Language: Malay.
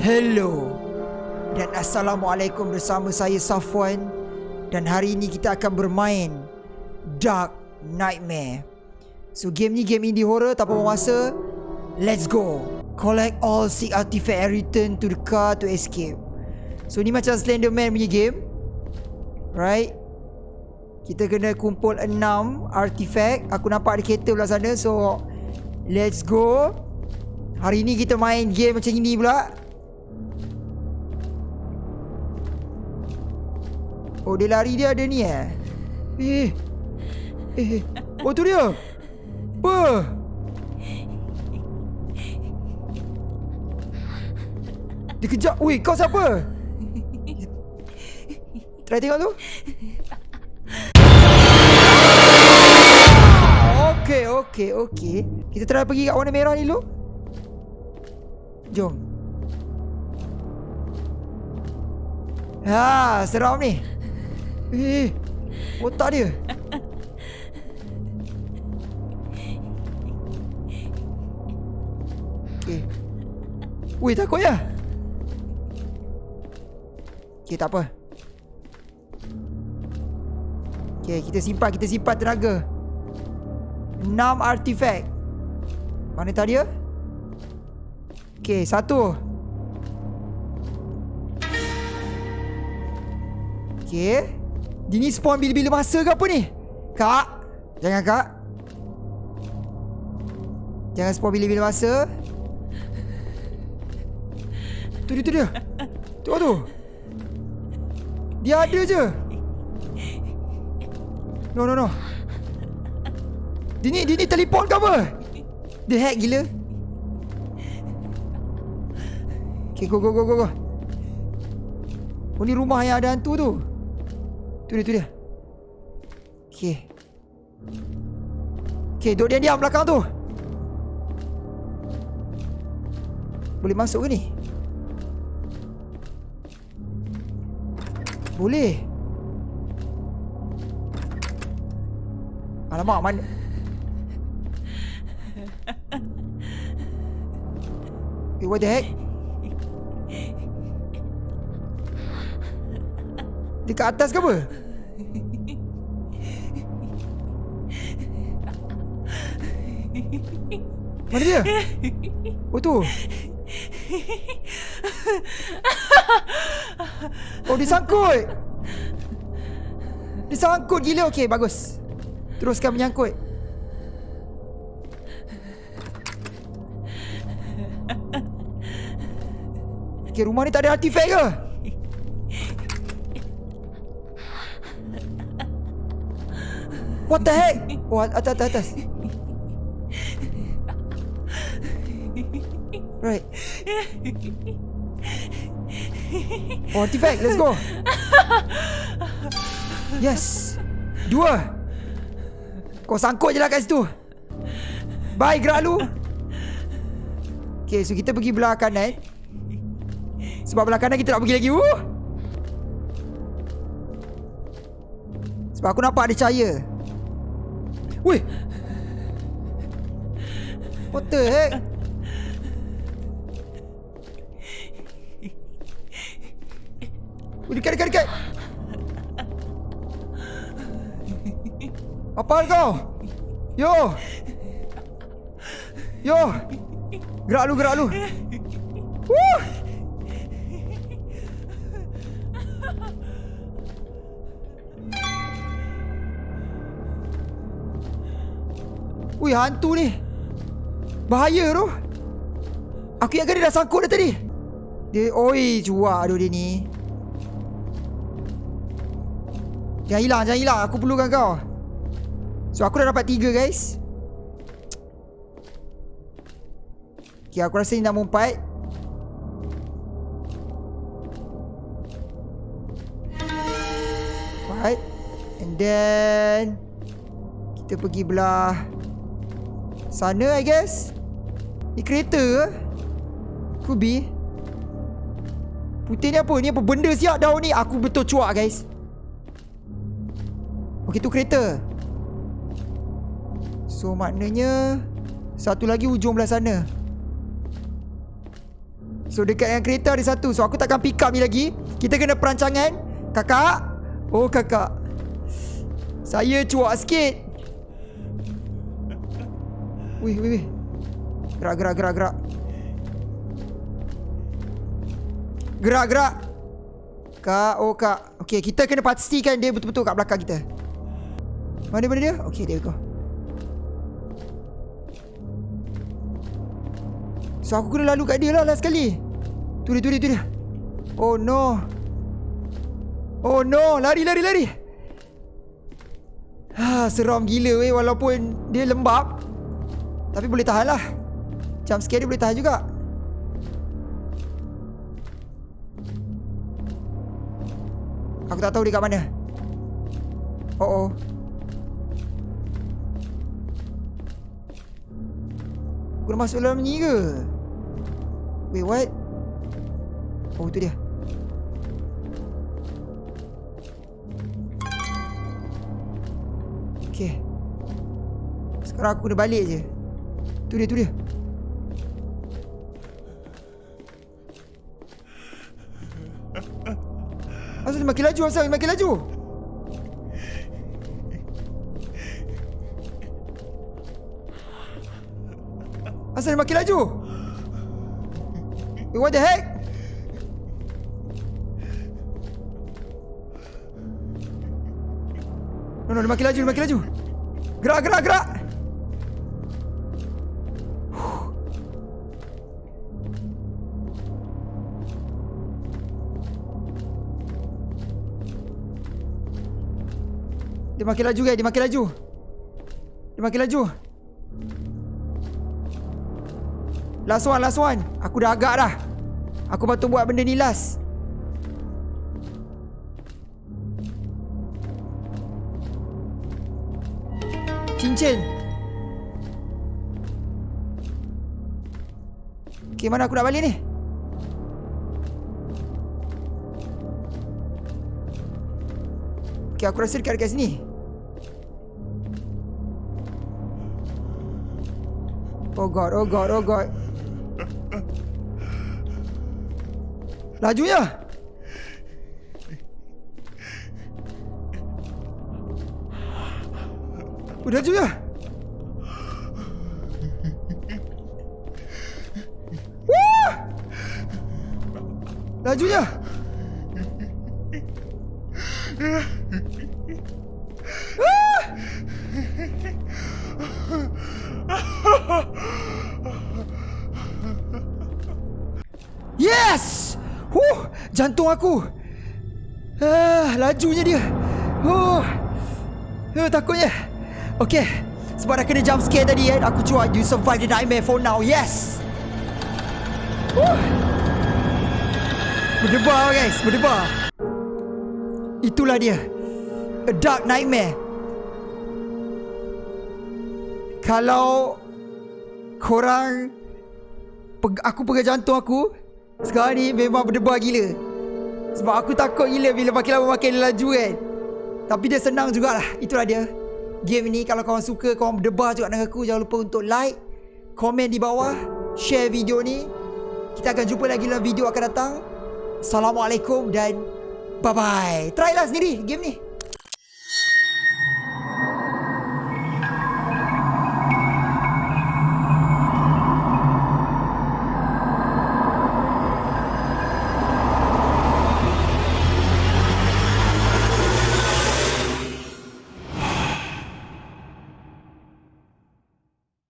Hello dan Assalamualaikum bersama saya Safwan dan hari ini kita akan bermain Dark Nightmare. So game ni game indie horror tak apa masa. Let's go. Collect all seek artifact and return to the car to escape. So ni macam Slenderman punya game. Right? Kita kena kumpul 6 artifact. Aku nampak ada kereta belah sana. So let's go. Hari ni kita main game macam ini pula. Oh dia lari dia ada ni eh? Eh Eh Oh tu dia? Apa? Dia kejap. Weh kau siapa? Try tengok tu. Okay okay okay Kita try pergi kat warna merah ni dulu. Jom. Ha, seram ni. Eh, otak dia. Okay. Weh, takut ya? Okay, tak apa. Okay, kita simpan, kita simpan tenaga. Enam artifact. Mana tadi ya? Okay, satu. Okay. Dia ni spawn bila-bila masa ke apa ni? Kak. Jangan kak. Jangan spawn bila-bila masa. Tu dia, tu dia. Tu tu. Dia ada je. No, no, no. Dia ni, dia ni teleport ke apa? Dia hack gila. Okay, go, go, go, go, go. Oh, ni rumah yang ada hantu tu. Tu dia, tu dia. Okay. Okay, duduk diam-diam belakang tu. Boleh masuk ke ni? Boleh. Alamak, mana? Eh, what the heck? Dekat atas ke apa? Mana dia? Oh tu Oh dia sangkut Dia sangkut gila Okay bagus Teruskan menyangkut Okay rumah ni tak ada artifact ke? What the heck? Oh atas atas atas. Right. Oh artifact let's go. Yes. Dua. Kau sangkut je lah kat situ. Bye gerak lu Okay so kita pergi belah kanan Sebab belah kanan kita nak pergi lagi uh. Sebab aku nampak ada cahaya Weh What the heck Oh, dekat, dekat, dekat. Apa kau? Yo. Yo. Gerak lu, gerak lu. Woo. Wih, hantu ni. Bahaya tu. Aku ingatkan dia dah sangkut dah tadi. Dia, oi, cuak aduh dia ni. Jangan hilang, jangan hilang. Aku perlukan kau. So, aku dah dapat tiga, guys. Okay, aku rasa ni nak empat. Empat. And then... Kita pergi belah... Sana, I guess. Ni kereta ke? Could be. Putih ni apa? Ni apa benda siap daun ni? Aku betul cuak, guys. Okey tu kereta So maknanya Satu lagi ujung belah sana So dekat yang kereta ada satu So aku takkan pick up ni lagi Kita kena perancangan Kakak Oh kakak Saya cuak sikit Wih wih wih. Gerak gerak gerak gerak. Gerak gerak. Kak Oh kak. Okay kita kena pastikan dia betul-betul kat belakang kita. Mana mana dia? Okay there we go So aku kena lalu kat dia lah last sekali Tu dia tu dia tu dia. Oh no. Oh no. Lari lari lari. Ha, Seram gila weh. Walaupun dia lembab Tapi boleh tahan lah. Jump scare dia boleh tahan juga. Aku tak tahu dia kat mana. Oh oh. Aku nak masuk dalam ni ke? Wait what? Oh tu dia. Okay Sekarang aku kena balik je Tu dia tu dia. Dia makin laju Asal? Makin laju. Asal makin laju. Wait, what the heck? No no dia makin laju dia makin laju. Gerak gerak gerak Dia makin laju guys, dia makin laju. Dia makin laju. Last one, last one. Aku dah agak dah. Aku patut buat benda ni last. Cincin. Okay, mana aku nak balik ni? Okay, aku rasa dekat dekat sini. Oh god, oh god, oh god. Lajunya. Oh, lajunya. Wah! Lajunya. Yes! Huh, jantung aku. Ah, lajunya dia. Huh. Uh, takutnya. Okay. Sebab dah kena jump scare tadi kan. Aku cuba you survive the nightmare for now. Yes. Huh. Berdebar guys, berdebar. Itulah dia. A dark nightmare. Kalau korang aku pegang jantung aku sekarang ni memang berdebar gila. Sebab aku takut gila bila makin lama makin laju kan. Tapi dia senang jugalah. Itulah dia. Game ni kalau korang suka korang berdebar juga dengan aku jangan lupa untuk like, komen di bawah, share video ni. Kita akan jumpa lagi dalam video akan datang. Assalamualaikum dan bye bye. Try lah sendiri game ni.